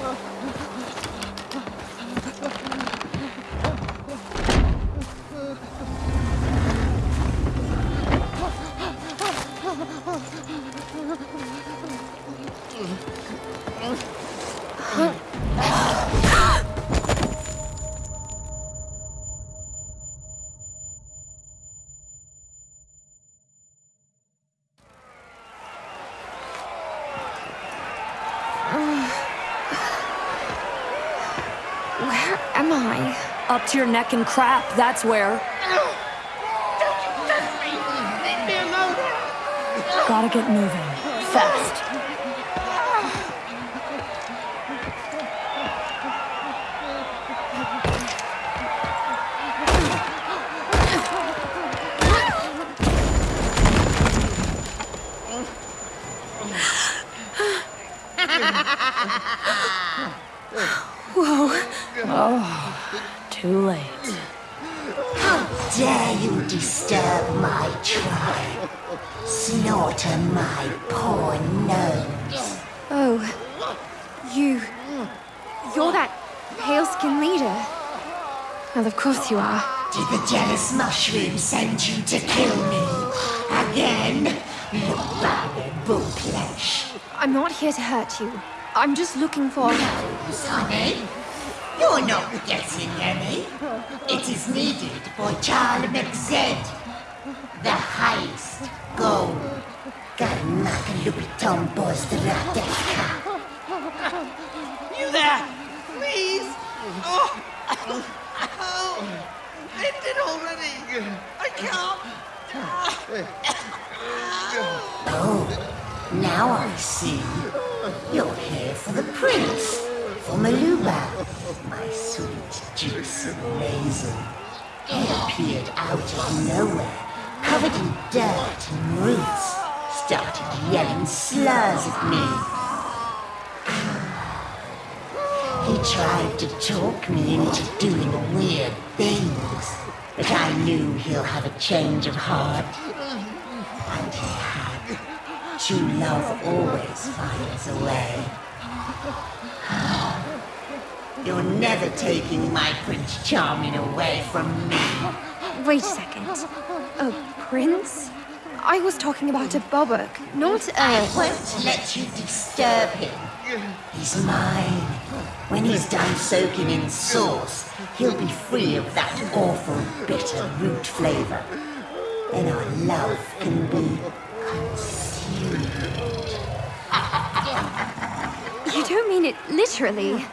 Oh. Up to your neck in crap, that's where. Gotta get moving. Fast. Jealous mushroom send you to kill me? Again? Look back at. I'm not here to hurt you. I'm just looking for. Nose, honey. You're not getting any. It is needed for Charlie McZed. The heist. Go. Garnakalupiton Bozdrateka. You there! Please! Oh! Oh! End it already! I can't! Oh, now I see. You're here for the prince. For Maluba. My sweet, juicy raisin. He appeared out of nowhere, covered in dirt and roots. Started yelling slurs at me. Tried to talk me into doing weird things, but I knew he'll have a change of heart. And he had. True love always finds a way. You're never taking my Prince Charming away from me. Wait a second. A prince? I was talking about a Bobok, not I a. won't let you disturb him. He's mine. When he's done soaking in sauce, he'll be free of that awful bitter root flavor. Then our love can be concealed. You don't mean it literally.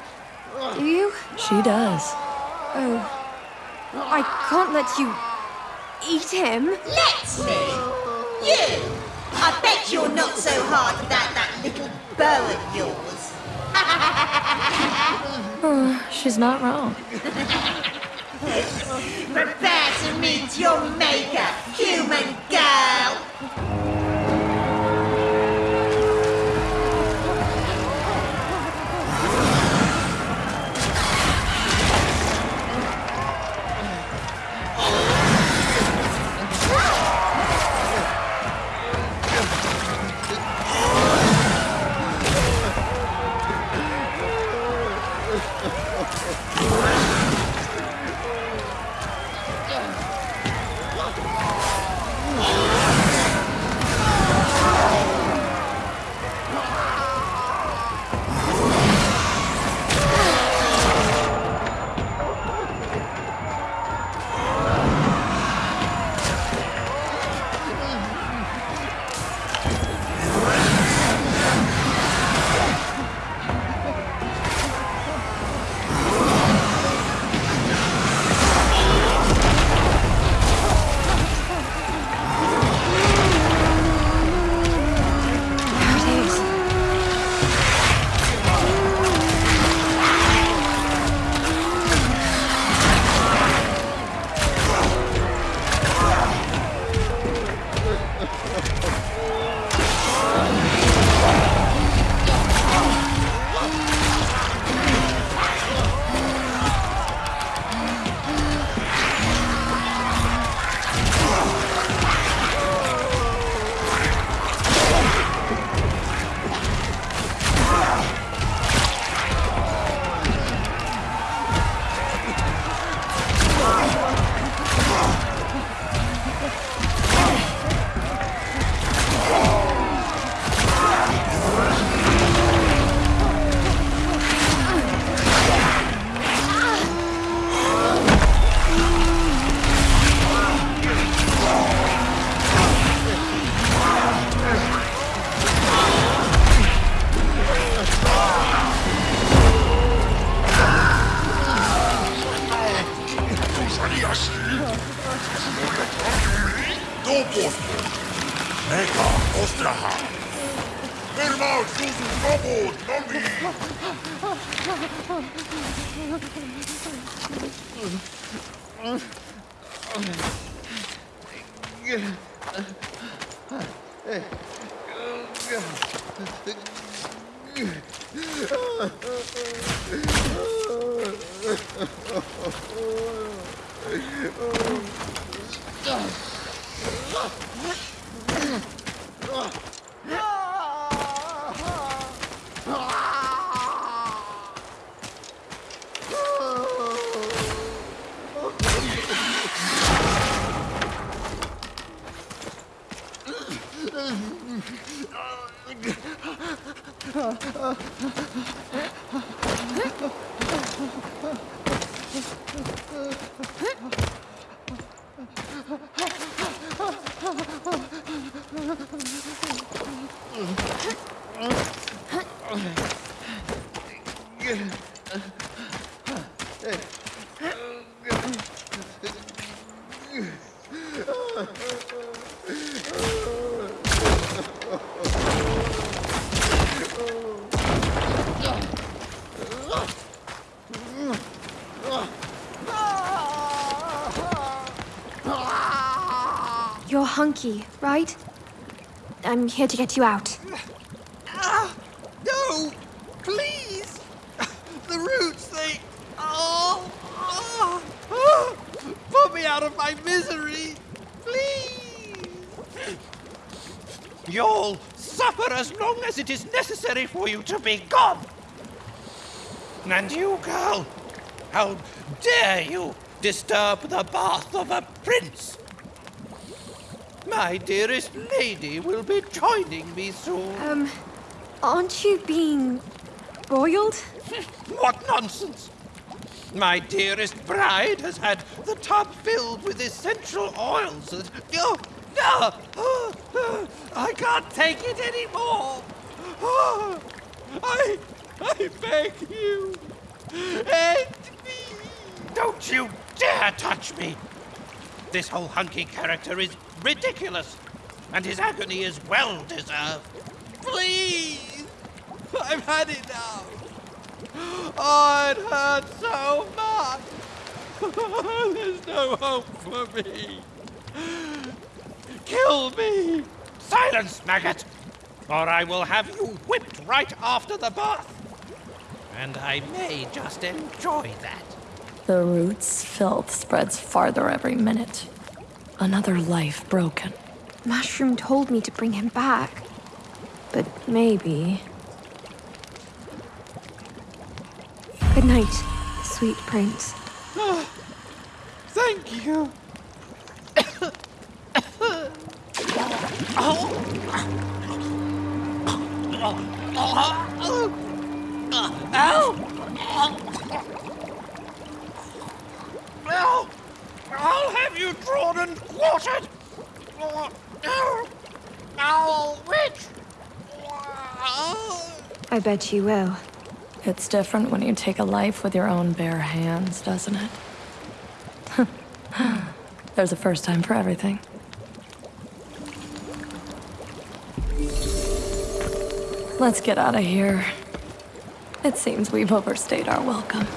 Do you? She does. Oh. I can't let you. eat him. Let me! You! I bet you're not so hard without that little bow of yours. Oh, she's not wrong. Prepare to meet your maker, human girl! Ugh. You're hunky, right? I'm here to get you out. Ah, no! Please! The roots, they. Oh! oh, oh, Put me out of my misery! Please! You'll suffer as long as it is necessary for you to be gone. And you, girl, how dare you disturb the bath of a prince? My dearest lady will be joining me soon. Um, aren't you being boiled? What nonsense! My dearest bride has had the tub filled with essential oils and. Oh, no! Oh, oh, I can't take it anymore! Oh, I. I beg you! End me! Don't you dare touch me! This whole hunky character is ridiculous, and his agony is well deserved. Please! I've had it now. Oh, it hurts so much! There's no hope for me! Kill me! Silence, maggot! Or I will have you whipped right after the bath. And I may just enjoy that. The root's filth spreads farther every minute. Another life broken. Mushroom told me to bring him back. But maybe. Good night, sweet prince. Thank you! Now, have you drawn and quartered. Owl witch. I bet you will. It's different when you take a life with your own bare hands, doesn't it? There's a first time for everything. Let's get out of here. It seems we've overstayed our welcome.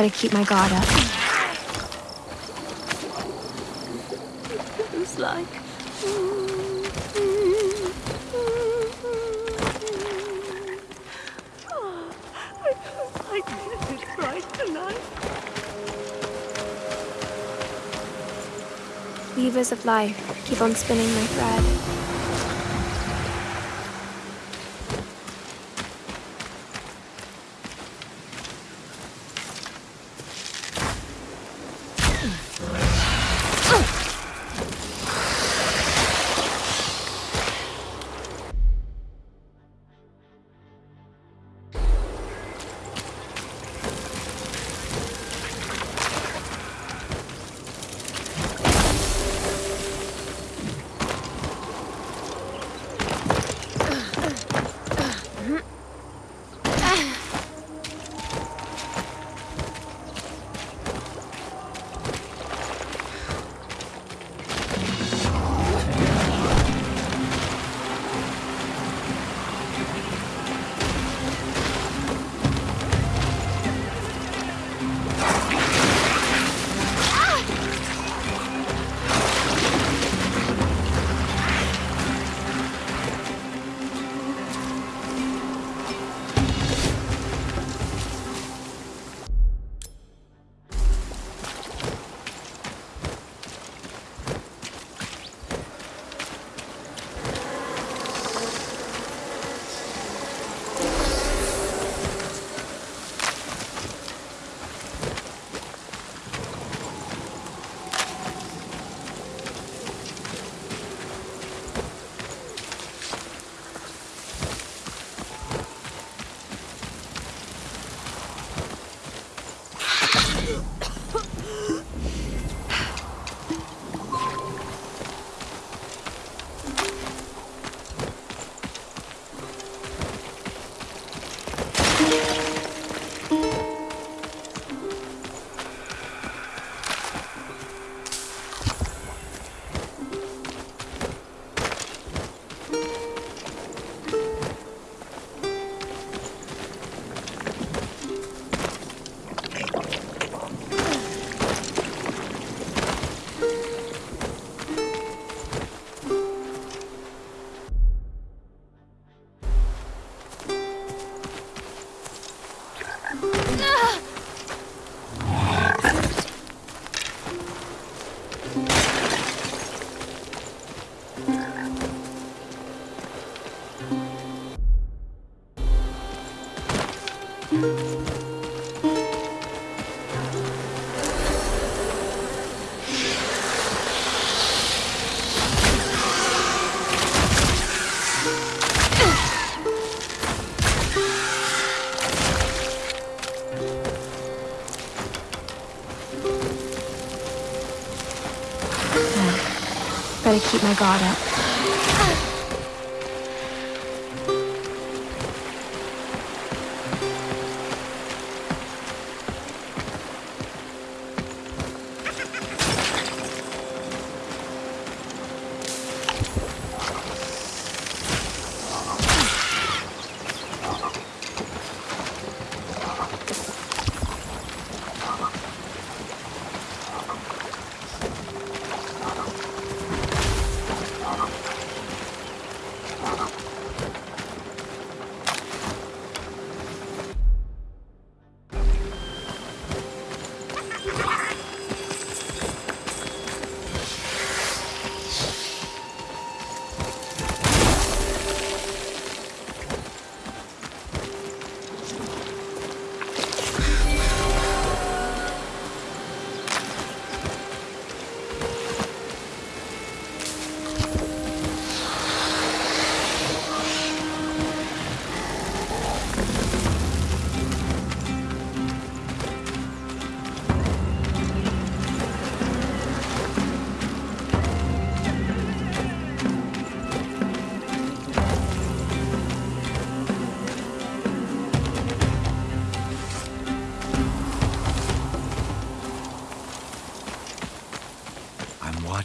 Better keep my guard up. It's like. Oh, I did right tonight. Weavers of life, keep on spinning my thread. Better keep my guard up.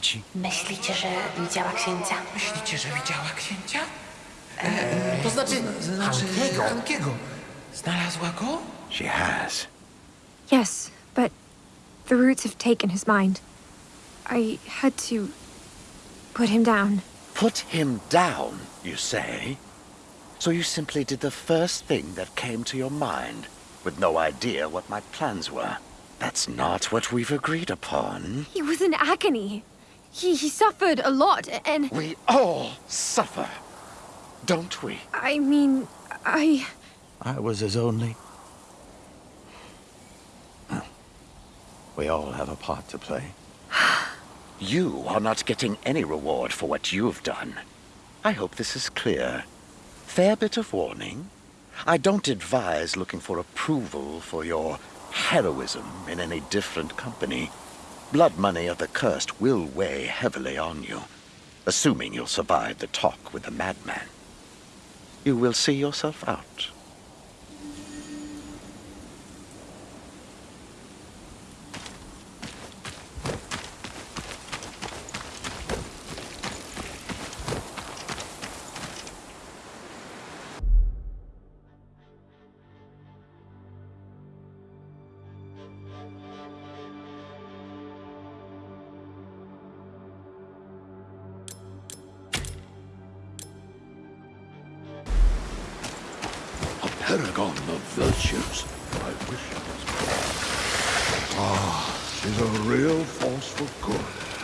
I'm. Myślicie, że widziała księcia? Myślicie, że widziała księcia? E, to znaczy... Znaczy... Hankiego. Znalazła go? She has. Yes, but the roots have taken his mind. I had to put him down. Put him down, you say? So you simply did the first thing that came to your mind, with no idea what my plans were. That's not what we've agreed upon. He was in agony. He, he suffered a lot, and We all suffer, don't we? I mean, I. I was his only. We all have a part to play. you are not getting any reward for what you've done. I hope this is clear. Fair bit of warning. I don't advise looking for approval for your heroism in any different company. Blood money of the cursed will weigh heavily on you, assuming you'll survive the talk with the madman. You will see yourself out. A paragon of virtues. I wish it was. Ah, she's a real force for good.